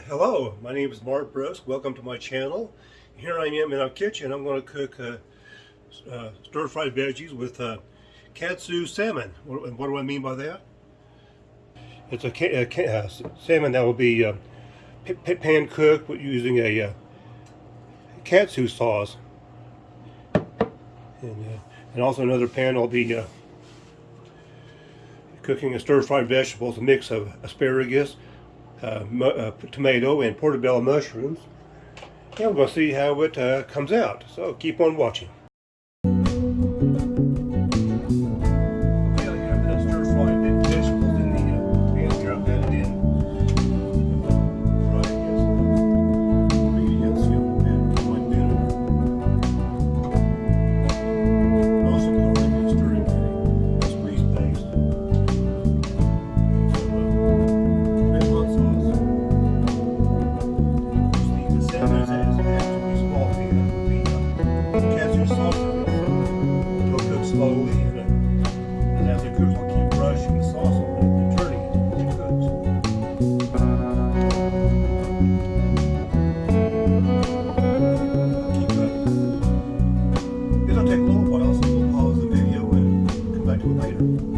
Hello, my name is Mark Brusk. Welcome to my channel. Here I am in our kitchen. I'm going to cook uh, uh, stir-fried veggies with uh, katsu salmon. What, what, do I mean by that? It's a, uh, salmon that will be uh, pan cooked using a uh, katsu sauce. And, and, also another pan I'll be cooking a stir-fried vegetables, a mix of asparagus, tomato, and portobello mushrooms. And we're going to see how it uh, comes out. So keep on watching. Bye.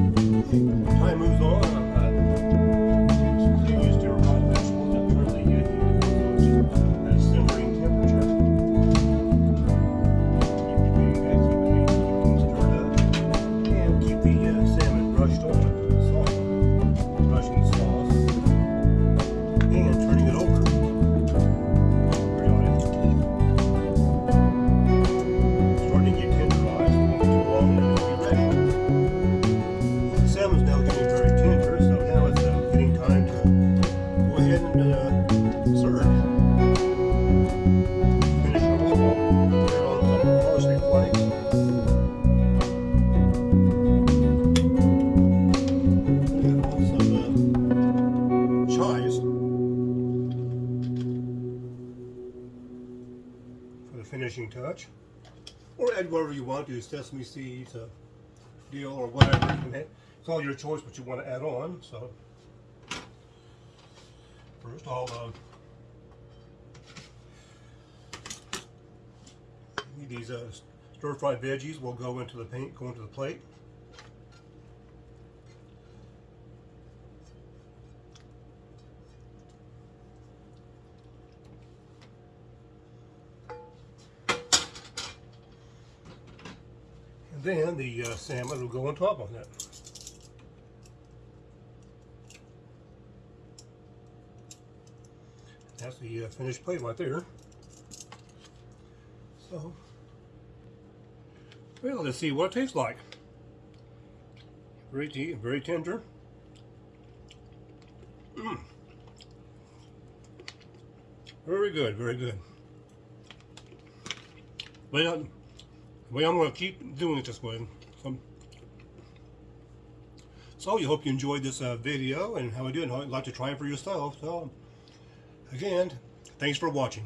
Finishing touch. Or add whatever you want to, sesame seeds, a deal, or whatever. It's all your choice what you want to add on. So first uh, these uh, stir-fried veggies will go into the paint, go into the plate. And then the uh, salmon will go on top of that. That's the uh, finished plate right there. So, well, let's see what it tastes like. Very, very tender. Mm. Very good, very good. Well, well, I'm going to keep doing it this way. So, so you hope you enjoyed this uh, video and how I do it. I'd like to try it for yourself. So, again, thanks for watching.